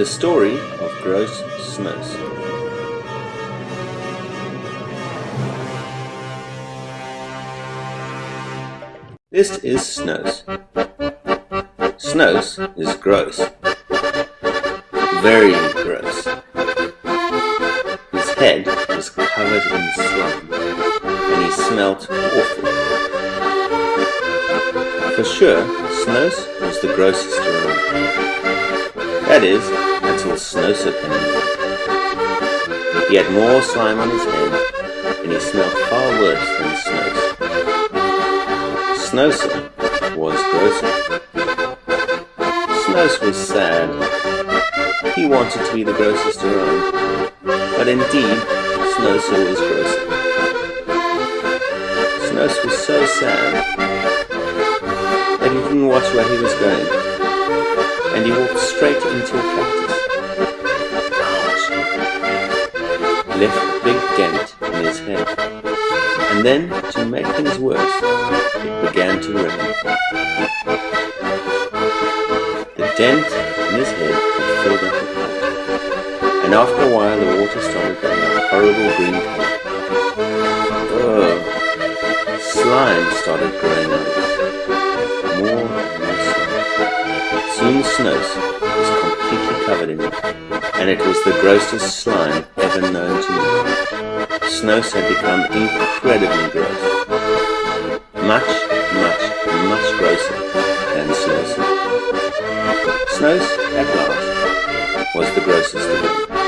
The story of Gross Snus. This is Snus. Snus is gross. Very gross. His head was covered in slime, and he smelt awful. For sure, Snus was the grossest around. That is, until Snowser came along. He had more slime on his head, and he smelled far worse than Snus. Snowser was grosser. Snus was sad. He wanted to be the grossest around, but indeed, Snowser was grosser. Snus was so sad that he didn't watch where he was going, and he walked straight into a cactus. Ouch! Left a big dent in his head, and then, to make things worse, it began to rain. The dent in his head had filled up with mud, and after a while the water started going a horrible green color. Ugh! Slime started growing out of it. Snus was completely covered in it, and it was the grossest slime ever known to me. Snus had become incredibly gross. Much, much, much grosser than Snowser. Snus, at last, was the grossest of all.